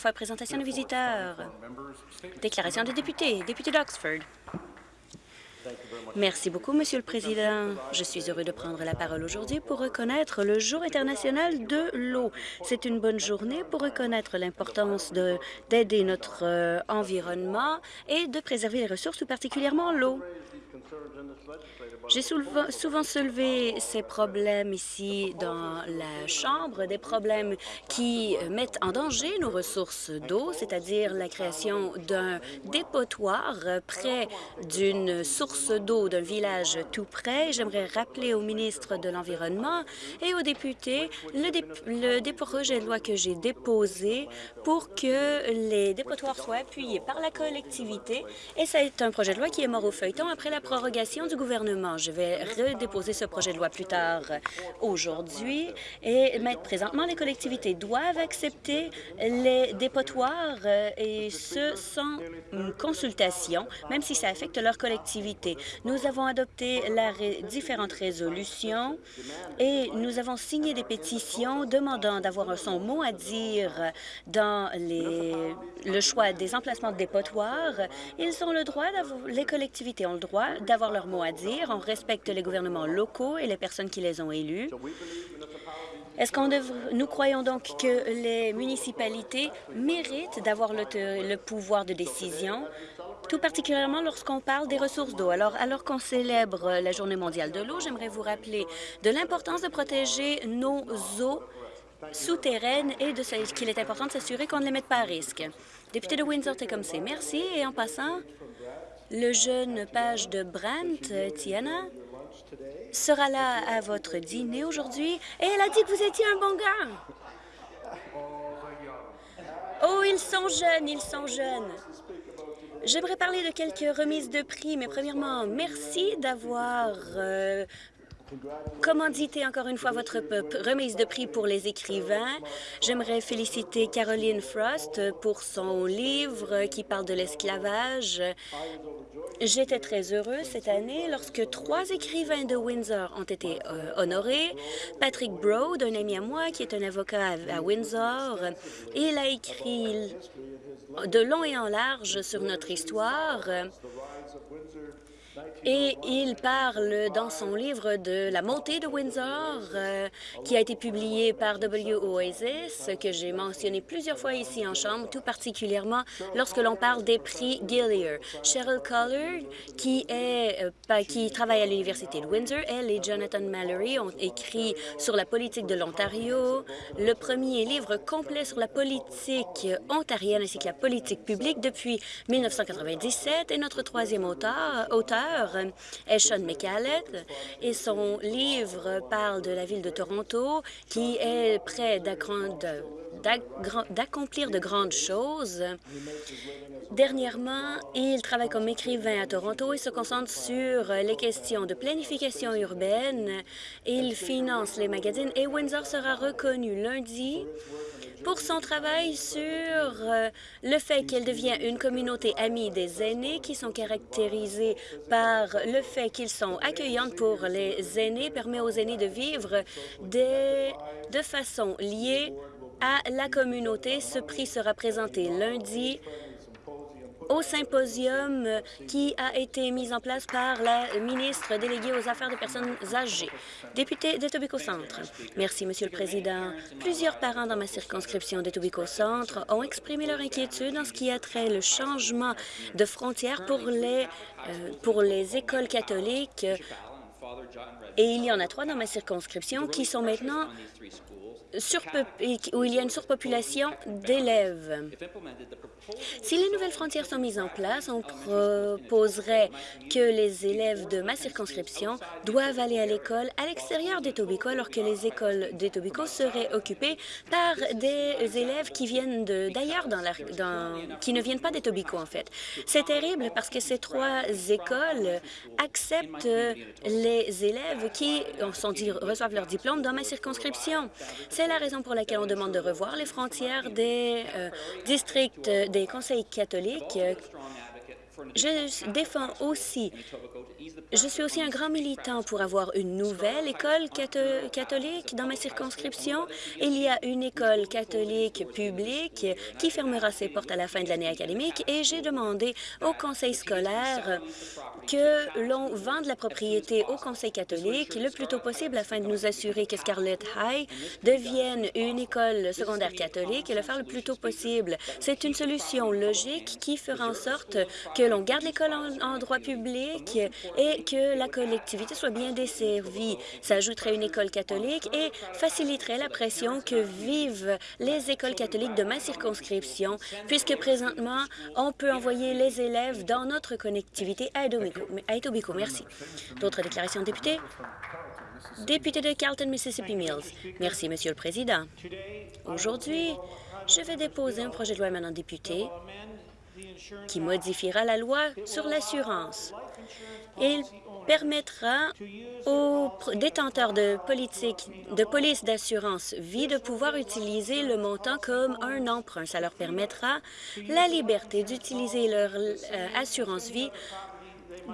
Fois présentation de visiteurs. Déclaration de député. Député d'Oxford. Merci beaucoup, Monsieur le Président. Je suis heureux de prendre la parole aujourd'hui pour reconnaître le Jour international de l'eau. C'est une bonne journée pour reconnaître l'importance d'aider notre euh, environnement et de préserver les ressources, tout particulièrement l'eau. J'ai souvent soulevé ces problèmes ici dans la Chambre, des problèmes qui mettent en danger nos ressources d'eau, c'est-à-dire la création d'un dépotoir près d'une source d'eau d'un village tout près. J'aimerais rappeler au ministre de l'Environnement et aux députés le, dé projet de loi que j'ai déposé pour que les dépotoirs soient appuyés par la collectivité. Et c'est un projet de loi qui est mort au feuilleton après la prorogation du gouvernement. Je vais redéposer ce projet de loi plus tard aujourd'hui. Et présentement, les collectivités doivent accepter les dépotoirs euh, et ce sans consultation, même si ça affecte leur collectivité. Nous avons adopté la différentes résolutions et nous avons signé des pétitions demandant d'avoir son mot à dire dans le choix des emplacements de dépotoirs. Ils ont le droit, les collectivités ont le droit d'avoir leur mot à dire. On respecte les gouvernements locaux et les personnes qui les ont élus. Est-ce qu'on nous croyons donc que les municipalités méritent d'avoir le, pouvoir de décision, tout particulièrement lorsqu'on parle des ressources d'eau. Alors, alors qu'on célèbre la Journée mondiale de l'eau, j'aimerais vous rappeler de l'importance de protéger nos eaux souterraines et de qu'il est important de s'assurer qu'on ne les mette pas à risque. Député de Windsor-Tecumseh, merci. Et en passant, le jeune page de Brandt, Tiana, sera là à votre dîner aujourd'hui et elle a dit que vous étiez un bon gars. Oh, ils sont jeunes, ils sont jeunes. J'aimerais parler de quelques remises de prix, mais premièrement, merci d'avoir euh, commandité encore une fois votre remise de prix pour les écrivains. J'aimerais féliciter Caroline Frost pour son livre qui parle de l'esclavage. J'étais très heureuse cette année lorsque trois écrivains de Windsor ont été euh, honorés. Patrick Broad, un ami à moi qui est un avocat à, à Windsor, il a écrit de long et en large sur notre histoire. Et il parle dans son livre de la montée de Windsor, euh, qui a été publié par W. Oasis, que j'ai mentionné plusieurs fois ici en Chambre, tout particulièrement lorsque l'on parle des prix Gillier. Cheryl Collard, qui, est, euh, qui travaille à l'Université de Windsor, elle et Jonathan Mallory ont écrit sur la politique de l'Ontario, le premier livre complet sur la politique ontarienne ainsi que la politique publique depuis 1997, et notre troisième auteur, Sean McCallett et son livre parle de la ville de Toronto qui est près d'accomplir de grandes choses. Dernièrement, il travaille comme écrivain à Toronto et se concentre sur les questions de planification urbaine. Il finance les magazines et Windsor sera reconnu lundi pour son travail sur euh, le fait qu'elle devient une communauté amie des aînés qui sont caractérisés par le fait qu'ils sont accueillantes pour les aînés, permet aux aînés de vivre de façon liée à la communauté. Ce prix sera présenté lundi au symposium qui a été mis en place par la ministre déléguée aux Affaires des personnes âgées. Député d'Etobicoke Centre. Merci, Monsieur le Président. Plusieurs parents dans ma circonscription d'Etobicoke Centre ont exprimé leur inquiétude en ce qui a trait le changement de frontières pour les, euh, pour les écoles catholiques et il y en a trois dans ma circonscription qui sont maintenant où il y a une surpopulation d'élèves. Si les nouvelles frontières sont mises en place, on proposerait que les élèves de ma circonscription doivent aller à l'école à l'extérieur d'Etobicoke, alors que les écoles d'Etobicoke seraient occupées par des élèves qui viennent d'ailleurs, qui ne viennent pas d'Etobicoke, en fait. C'est terrible parce que ces trois écoles acceptent les élèves qui reçoivent leur diplôme dans ma circonscription. La raison pour laquelle on demande de revoir les frontières des euh, districts des conseils catholiques. Je défends aussi Je suis aussi un grand militant pour avoir une nouvelle école catholique dans ma circonscription. Il y a une école catholique publique qui fermera ses portes à la fin de l'année académique et j'ai demandé au conseil scolaire que l'on vende la propriété au conseil catholique le plus tôt possible afin de nous assurer que Scarlett High devienne une école secondaire catholique et le faire le plus tôt possible. C'est une solution logique qui fera en sorte que l'on garde l'école en, droit public et que la collectivité soit bien desservie. Ça ajouterait une école catholique et faciliterait la pression que vivent les écoles catholiques de ma circonscription, puisque présentement, on peut envoyer les élèves dans notre connectivité à Merci. D'autres déclarations de députés? Député de Carlton, Mississippi Mills. Merci, Monsieur le Président. Aujourd'hui, je vais déposer un projet de loi maintenant député qui modifiera la loi sur l'assurance. Il permettra aux détenteurs de, politique, de police d'assurance vie de pouvoir utiliser le montant comme un emprunt. Ça leur permettra la liberté d'utiliser leur euh, assurance vie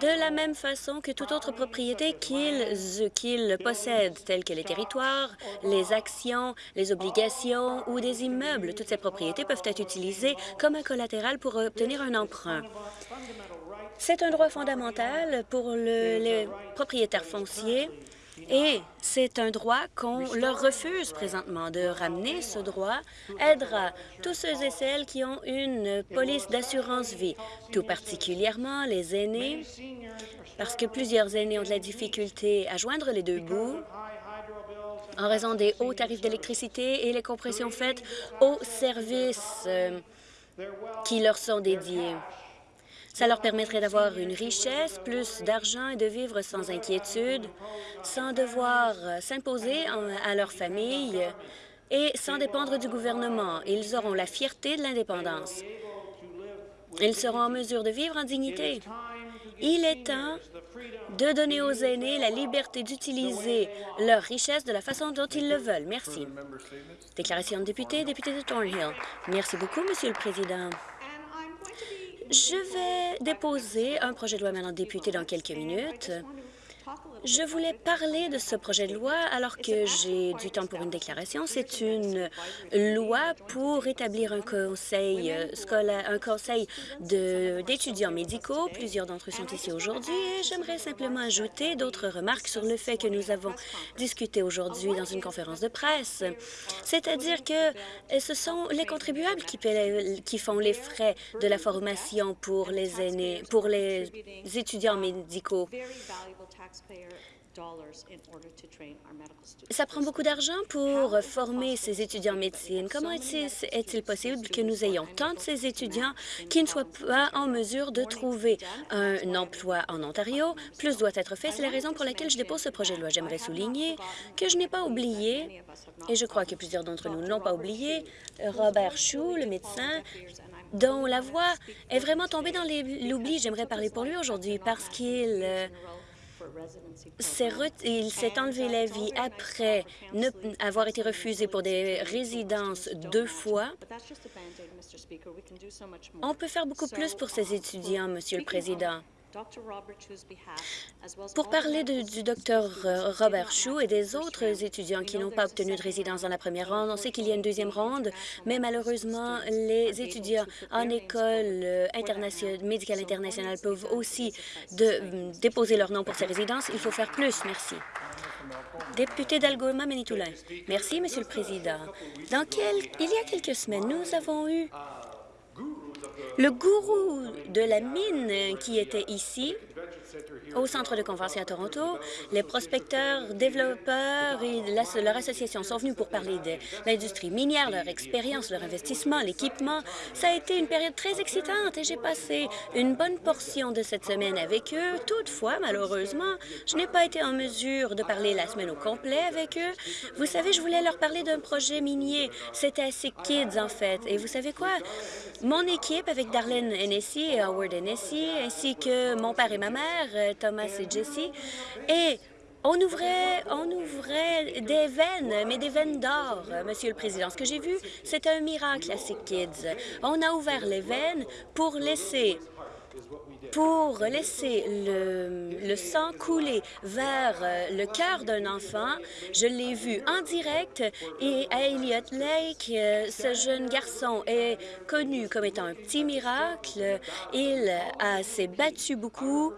de la même façon que toute autre propriété qu'ils possèdent, telles que les territoires, les actions, les obligations ou des immeubles. Toutes ces propriétés peuvent être utilisées comme un collatéral pour obtenir un emprunt. C'est un droit fondamental pour les propriétaires fonciers et c'est un droit qu'on leur refuse présentement. De ramener ce droit aidera tous ceux et celles qui ont une police d'assurance vie, tout particulièrement les aînés, parce que plusieurs aînés ont de la difficulté à joindre les deux bouts en raison des hauts tarifs d'électricité et les compressions faites aux services euh, qui leur sont dédiés. Ça leur permettrait d'avoir une richesse, plus d'argent et de vivre sans inquiétude, sans devoir euh, s'imposer à leur famille et sans dépendre du gouvernement. Ils auront la fierté de l'indépendance. Ils seront en mesure de vivre en dignité. Il est temps de donner aux aînés la liberté d'utiliser leur richesse de la façon dont ils le veulent. Merci. Déclaration de député, député de Thornhill. Merci beaucoup, Monsieur le Président. Je vais déposer un projet de loi maintenant député dans quelques minutes. Je voulais parler de ce projet de loi alors que j'ai du temps pour une déclaration. C'est une loi pour établir un conseil euh, scolaire, un conseil d'étudiants médicaux. Plusieurs d'entre eux sont ici aujourd'hui et j'aimerais simplement ajouter d'autres remarques sur le fait que nous avons discuté aujourd'hui dans une conférence de presse. C'est-à-dire que euh, ce sont les contribuables qui, qui font les frais de la formation pour les aînés, pour les étudiants médicaux. Ça prend beaucoup d'argent pour former ces étudiants en médecine. Comment est-il possible que nous ayons tant de ces étudiants qui ne soient pas en mesure de trouver un emploi en Ontario? Plus doit être fait. C'est la raison pour laquelle je dépose ce projet de loi. J'aimerais souligner que je n'ai pas oublié, et je crois que plusieurs d'entre nous n'ont pas oublié, Robert Chou, le médecin, dont la voix est vraiment tombée dans l'oubli. J'aimerais parler pour lui aujourd'hui parce qu'il euh, il s'est enlevé la vie après ne, avoir été refusé pour des résidences deux fois. On peut faire beaucoup plus pour ces étudiants, Monsieur le Président. Pour parler du docteur euh, Robert Chou et des autres étudiants qui n'ont pas obtenu de résidence dans la première ronde, on sait qu'il y a une deuxième ronde, mais malheureusement, les étudiants en école euh, médicale internationale peuvent aussi de, déposer leur nom pour ces résidences. Il faut faire plus. Merci. Député d'Algoma, Manitoulin. Merci, Monsieur le Président. Dans quel... Il y a quelques semaines, nous avons eu le gourou de la mine qui était ici, au centre de convention à Toronto, les prospecteurs, développeurs et leur association sont venus pour parler de l'industrie minière, leur expérience, leur investissement, l'équipement. Ça a été une période très excitante et j'ai passé une bonne portion de cette semaine avec eux. Toutefois, malheureusement, je n'ai pas été en mesure de parler la semaine au complet avec eux. Vous savez, je voulais leur parler d'un projet minier. C'était assez kids, en fait. Et vous savez quoi? Mon équipe, avec Darlene Hennessy et Howard Hennessy, ainsi que mon père et ma mère, Thomas et Jessie, et on ouvrait, on ouvrait des veines, mais des veines d'or, Monsieur le Président. Ce que j'ai vu, c'était un miracle à ces kids. On a ouvert les veines pour laisser pour laisser le, sang couler vers euh, le cœur d'un enfant. Je l'ai vu en direct et à Elliott Lake, euh, ce jeune garçon est connu comme étant un petit miracle. Il s'est battu beaucoup.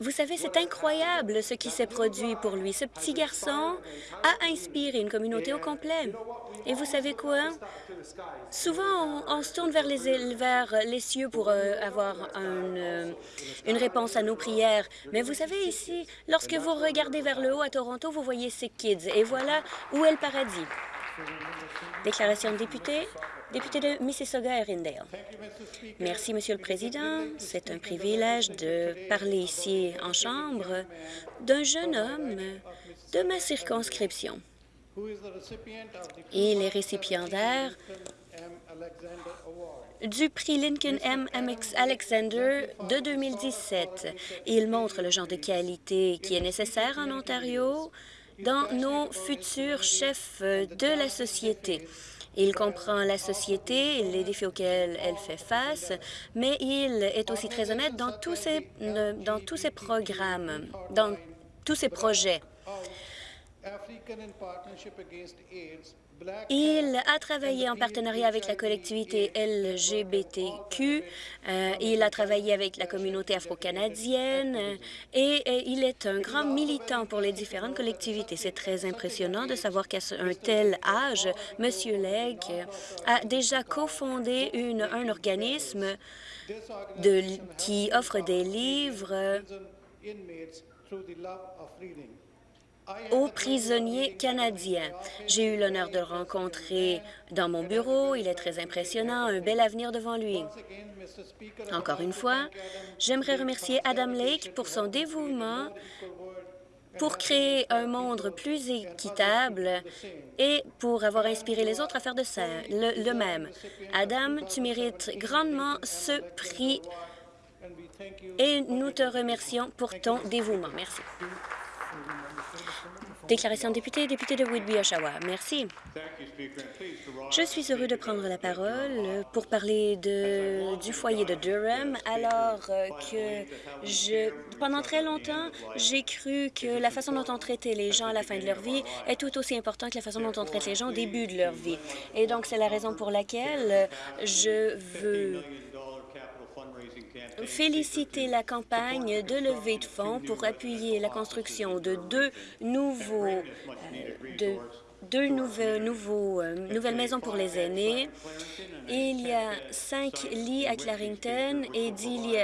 Vous savez, c'est incroyable ce qui s'est produit pour lui. Ce petit garçon a inspiré une communauté au complet. Et vous savez quoi? Souvent, on, se tourne vers les, vers les cieux pour euh, avoir euh, une réponse à nos prières. Mais vous savez, ici, lorsque vous regardez vers le haut à Toronto, vous voyez ces kids. Et voilà où est le paradis. Déclaration de député. Député de Mississauga-Erindale. Merci, Monsieur le Président. C'est un privilège de parler ici en Chambre d'un jeune homme de ma circonscription. Il est récipiendaire du prix Lincoln M. Alexander de 2017. Il montre le genre de qualité qui est nécessaire en Ontario dans nos futurs chefs de la société. Il comprend la société, les défis auxquels elle fait face, mais il est aussi très honnête dans ses, dans tous ses programmes, dans tous ses projets. Il a travaillé en partenariat avec la collectivité LGBTQ, euh, il a travaillé avec la communauté afro-canadienne et, il est un grand militant pour les différentes collectivités. C'est très impressionnant de savoir qu'à un tel âge, M. Legg a déjà cofondé un organisme qui offre des livres aux prisonniers canadiens. J'ai eu l'honneur de le rencontrer dans mon bureau. Il est très impressionnant, un bel avenir devant lui. Encore une fois, j'aimerais remercier Adam Lake pour son dévouement pour créer un monde plus équitable et pour avoir inspiré les autres à faire de ça, le, le même. Adam, tu mérites grandement ce prix et nous te remercions pour ton dévouement. Merci. Déclaration député, député de Whitby-Oshawa. Merci. Je suis heureux de prendre la parole pour parler du foyer de Durham, alors que je, pendant très longtemps, j'ai cru que la façon dont on traitait les gens à la fin de leur vie est tout aussi importante que la façon dont on traite les gens au début de leur vie. Et donc, c'est la raison pour laquelle je veux féliciter la campagne de levée de fonds pour appuyer la construction de deux nouveaux, euh, de deux euh, nouvelles maisons pour les aînés. Il y a cinq lits à Clarington et dix lits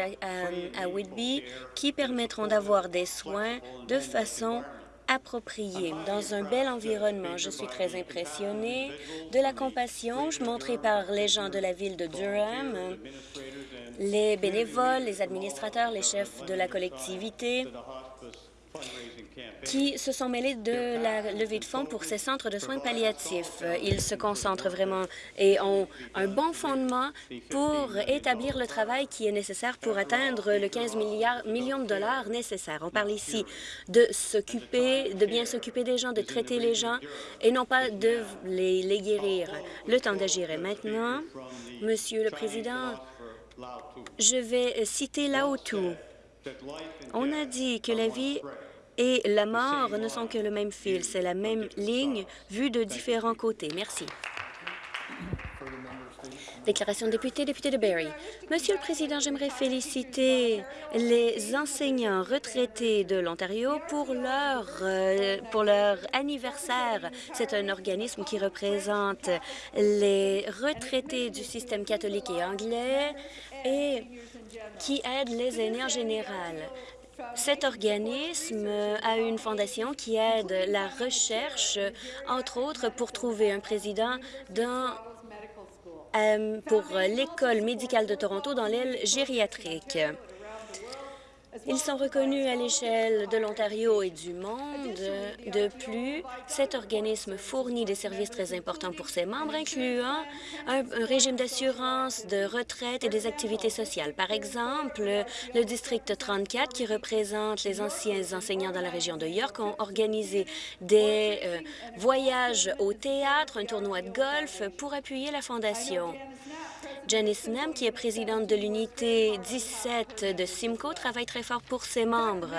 à Whitby qui permettront d'avoir des soins de façon appropriée, dans un bel environnement. Je suis très impressionnée de la compassion montrée par les gens de la ville de Durham les bénévoles, les administrateurs, les chefs de la collectivité qui se sont mêlés de la levée de fonds pour ces centres de soins palliatifs. Ils se concentrent vraiment et ont un bon fondement pour établir le travail qui est nécessaire pour atteindre le 15 milliards, millions de dollars nécessaires. On parle ici de s'occuper, de bien s'occuper des gens, de traiter les gens et non pas de les, les guérir. Le temps d'agir est maintenant. Monsieur le Président, je vais citer Lao Tzu. On a dit que la vie et la mort ne sont que le même fil. C'est la même ligne vue de différents côtés. Merci. Déclaration de député, député de Barrie. Monsieur le Président, j'aimerais féliciter les enseignants retraités de l'Ontario pour leur, euh, pour leur anniversaire. C'est un organisme qui représente les retraités du système catholique et anglais et qui aide les aînés en général. Cet organisme a une fondation qui aide la recherche, entre autres, pour trouver un président dans pour l'École médicale de Toronto dans l'aile gériatrique. Ils sont reconnus à l'échelle de l'Ontario et du monde. De plus, cet organisme fournit des services très importants pour ses membres, incluant un, régime d'assurance, de retraite et des activités sociales. Par exemple, le district 34, qui représente les anciens enseignants dans la région de York, ont organisé des euh, voyages au théâtre, un tournoi de golf pour appuyer la Fondation. Janice Nem, qui est présidente de l'unité 17 de Simcoe, travaille très fort pour ses membres.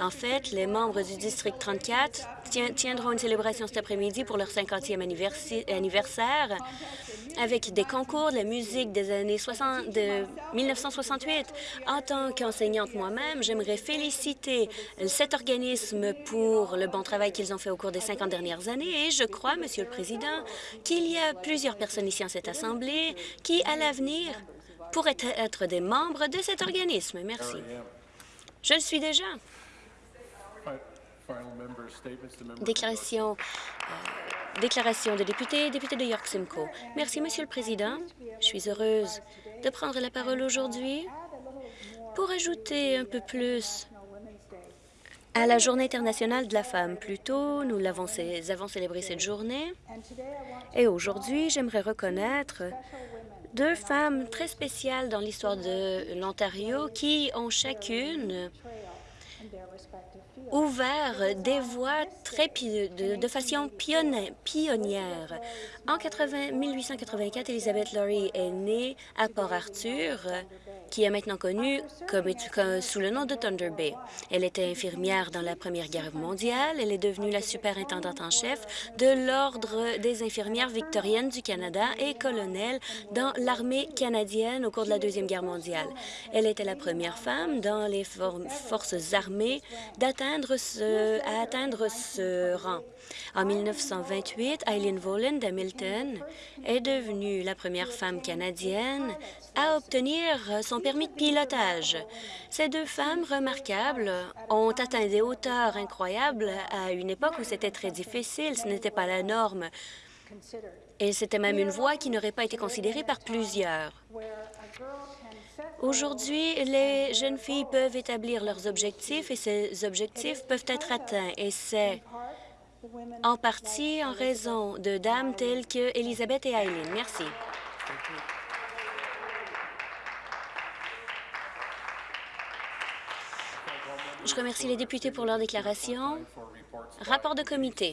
En fait, les membres du district 34 tiendront une célébration cet après-midi pour leur 50e anniversaire avec des concours de la musique des années 60, de 1968. En tant qu'enseignante moi-même, j'aimerais féliciter cet organisme pour le bon travail qu'ils ont fait au cours des 50 dernières années et je crois, Monsieur le Président, qu'il y a plusieurs personnes ici en cette Assemblée qui, à l'avenir, pourraient être des membres de cet organisme. Merci. Je le suis déjà. Déclaration, euh, déclaration de député, député de York Simcoe. Merci, Monsieur le Président. Je suis heureuse de prendre la parole aujourd'hui pour ajouter un peu plus à la Journée internationale de la femme. Plus tôt, nous avons célébré cette journée et aujourd'hui, j'aimerais reconnaître deux femmes très spéciales dans l'histoire de l'Ontario qui ont chacune ouvert des voies très de, façon pionnière. En 1884, Elizabeth Laurie est née à Port-Arthur qui est maintenant connue sous le nom de Thunder Bay. Elle était infirmière dans la Première Guerre mondiale. Elle est devenue la superintendante en chef de l'Ordre des infirmières victoriennes du Canada et colonel dans l'armée canadienne au cours de la Deuxième Guerre mondiale. Elle était la première femme dans les forces armées d'atteindre ce, à atteindre ce rang. En 1928, Eileen Voland d'Hamilton est devenue la première femme canadienne à obtenir son permis de pilotage. Ces deux femmes remarquables ont atteint des hauteurs incroyables à une époque où c'était très difficile, ce n'était pas la norme. Et c'était même une voie qui n'aurait pas été considérée par plusieurs. Aujourd'hui, les jeunes filles peuvent établir leurs objectifs et ces objectifs peuvent être atteints. Et c'est en partie en raison de dames telles que Elisabeth et Eileen. Merci. Je remercie les députés pour leur déclaration. Rapport de comité.